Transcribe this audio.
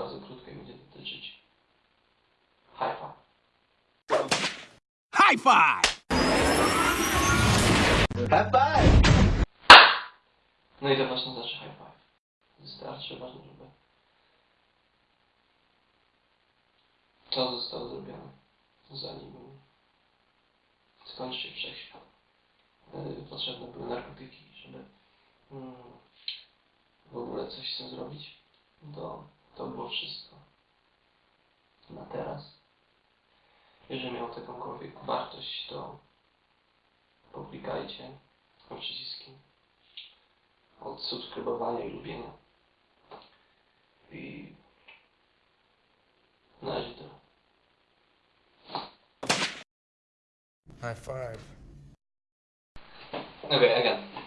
bardzo krótko i będzie dotyczyć Haifa. High five! High five! No i to właśnie znaczy high five. Wystarczy ważne, żeby... To zostało zrobione, zanim skończy się wszechświat. Y, potrzebne były narkotyki, żeby mm, w ogóle coś z tym zrobić. Do to było wszystko. Na teraz. Jeżeli miał to jakąkolwiek wartość, to poklikajcie o przyciski od subskrybowania i lubienia. I na razie tyle. High five. Okay, again.